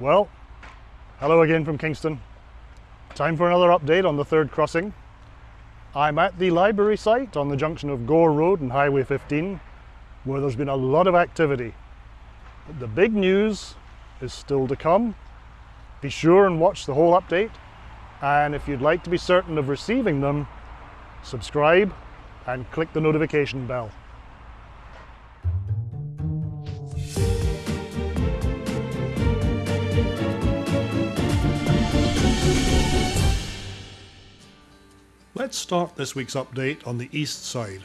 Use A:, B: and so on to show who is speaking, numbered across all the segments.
A: Well, hello again from Kingston. Time for another update on the third crossing. I'm at the library site on the junction of Gore Road and Highway 15 where there's been a lot of activity. But the big news is still to come. Be sure and watch the whole update and if you'd like to be certain of receiving them, subscribe and click the notification bell. Let's start this week's update on the east side,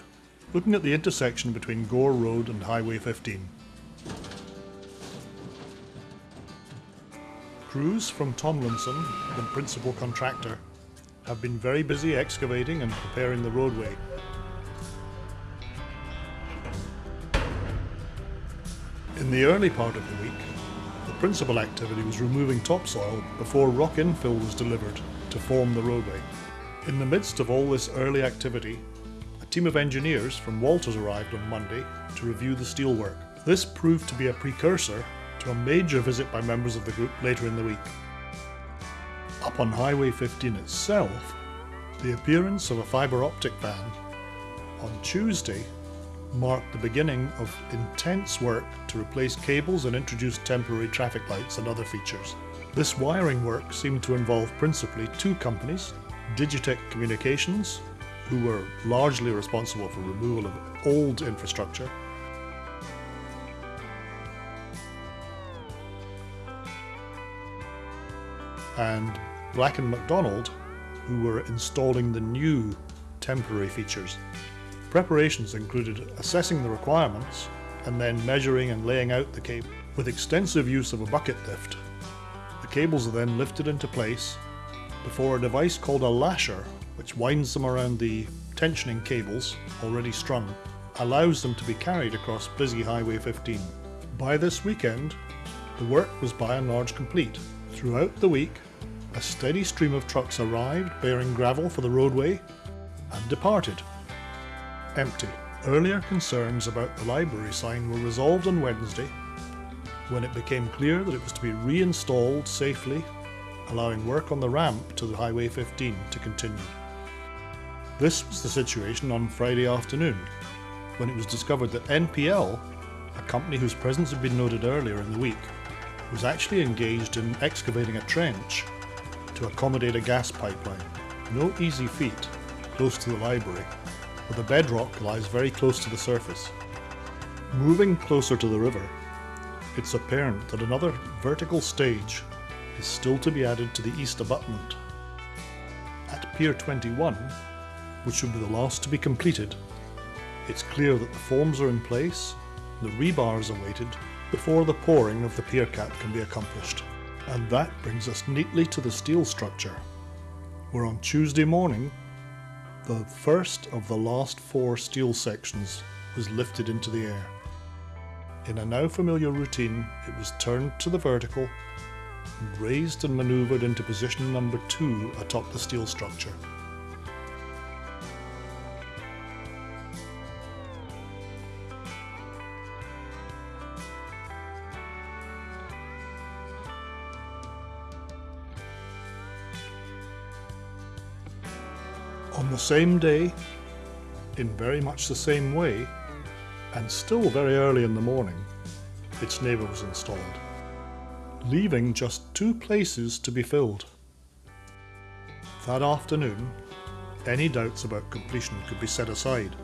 A: looking at the intersection between Gore Road and Highway 15. Crews from Tomlinson, the principal contractor, have been very busy excavating and preparing the roadway. In the early part of the week, the principal activity was removing topsoil before rock infill was delivered to form the roadway. In the midst of all this early activity, a team of engineers from Walters arrived on Monday to review the steelwork. This proved to be a precursor to a major visit by members of the group later in the week. Up on Highway 15 itself, the appearance of a fibre optic van on Tuesday marked the beginning of intense work to replace cables and introduce temporary traffic lights and other features. This wiring work seemed to involve principally two companies, Digitech Communications, who were largely responsible for removal of old infrastructure, and Black & McDonald, who were installing the new temporary features. Preparations included assessing the requirements and then measuring and laying out the cable. With extensive use of a bucket lift, the cables are then lifted into place before a device called a lasher, which winds them around the tensioning cables already strung, allows them to be carried across busy Highway 15. By this weekend, the work was by and large complete. Throughout the week, a steady stream of trucks arrived bearing gravel for the roadway and departed. Empty. Earlier concerns about the library sign were resolved on Wednesday when it became clear that it was to be reinstalled safely allowing work on the ramp to the Highway 15 to continue. This was the situation on Friday afternoon, when it was discovered that NPL, a company whose presence had been noted earlier in the week, was actually engaged in excavating a trench to accommodate a gas pipeline. No easy feat, close to the library, where the bedrock lies very close to the surface. Moving closer to the river, it's apparent that another vertical stage is still to be added to the east abutment. At Pier 21, which should be the last to be completed, it's clear that the forms are in place, the rebar is awaited, before the pouring of the pier cap can be accomplished. And that brings us neatly to the steel structure, where on Tuesday morning, the first of the last four steel sections was lifted into the air. In a now familiar routine, it was turned to the vertical raised and manoeuvred into position number 2 atop the steel structure. On the same day, in very much the same way, and still very early in the morning, its neighbour was installed leaving just two places to be filled. That afternoon, any doubts about completion could be set aside,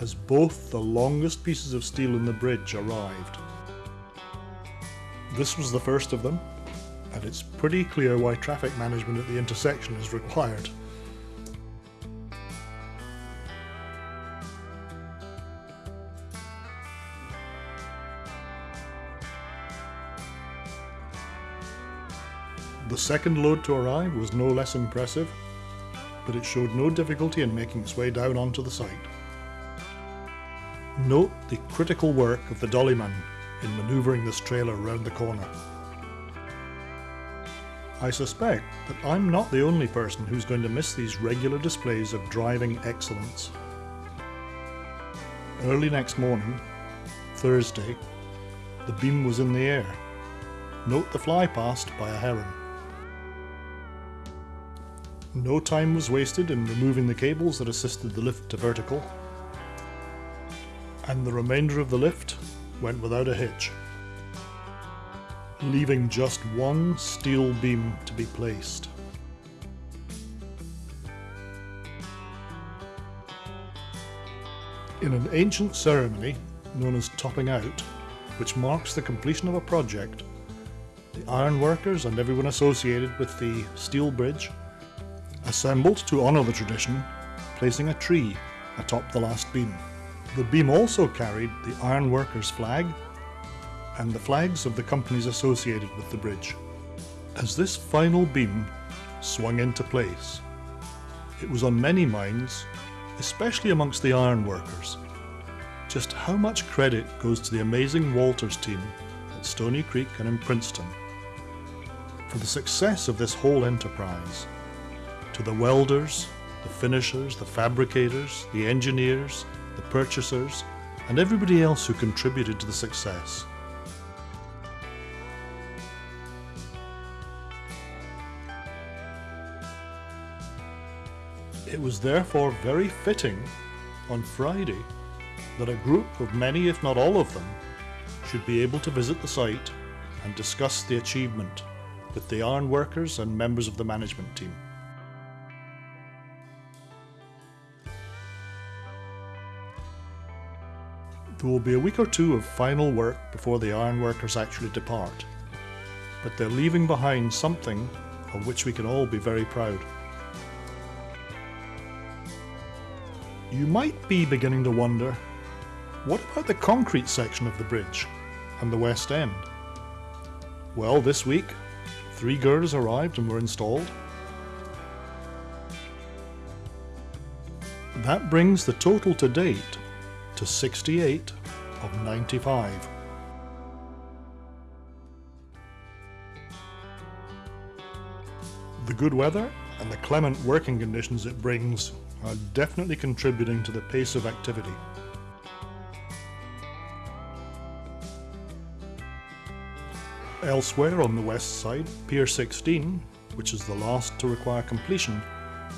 A: as both the longest pieces of steel in the bridge arrived. This was the first of them, and it's pretty clear why traffic management at the intersection is required. The second load to arrive was no less impressive, but it showed no difficulty in making its way down onto the site. Note the critical work of the dollyman in manoeuvring this trailer around the corner. I suspect that I'm not the only person who's going to miss these regular displays of driving excellence. Early next morning, Thursday, the beam was in the air note the fly past by a heron. No time was wasted in removing the cables that assisted the lift to vertical, and the remainder of the lift went without a hitch, leaving just one steel beam to be placed. In an ancient ceremony known as topping out, which marks the completion of a project, the ironworkers and everyone associated with the steel bridge assembled to honour the tradition, placing a tree atop the last beam. The beam also carried the ironworkers flag and the flags of the companies associated with the bridge. As this final beam swung into place, it was on many minds, especially amongst the ironworkers, just how much credit goes to the amazing Walters team at Stoney Creek and in Princeton for the success of this whole enterprise. To the welders, the finishers, the fabricators, the engineers, the purchasers, and everybody else who contributed to the success. It was therefore very fitting on Friday that a group of many, if not all of them, should be able to visit the site and discuss the achievement with the iron workers and members of the management team. There will be a week or two of final work before the ironworkers actually depart, but they're leaving behind something of which we can all be very proud. You might be beginning to wonder what about the concrete section of the bridge and the west end? Well, this week, three girders arrived and were installed. That brings the total to date to 68 of 95. The good weather and the clement working conditions it brings are definitely contributing to the pace of activity. Elsewhere on the west side, Pier 16, which is the last to require completion,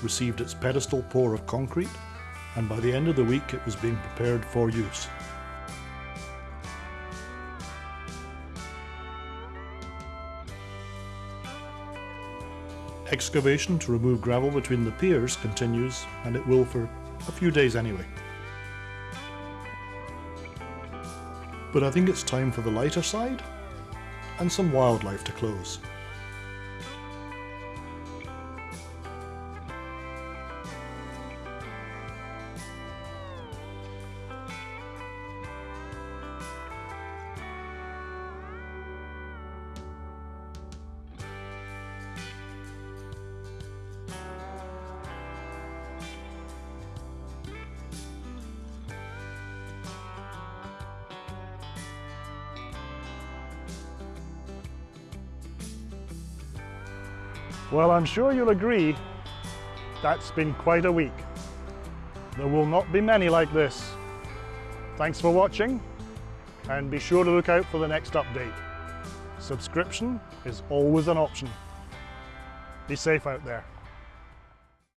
A: received its pedestal pour of concrete, and by the end of the week it was being prepared for use. Excavation to remove gravel between the piers continues, and it will for a few days anyway. But I think it's time for the lighter side, and some wildlife to close.
B: Well, I'm sure you'll agree that's been quite a week. There will not be many like this. Thanks for watching and be sure to look out for the next update. Subscription is always an option. Be safe out there.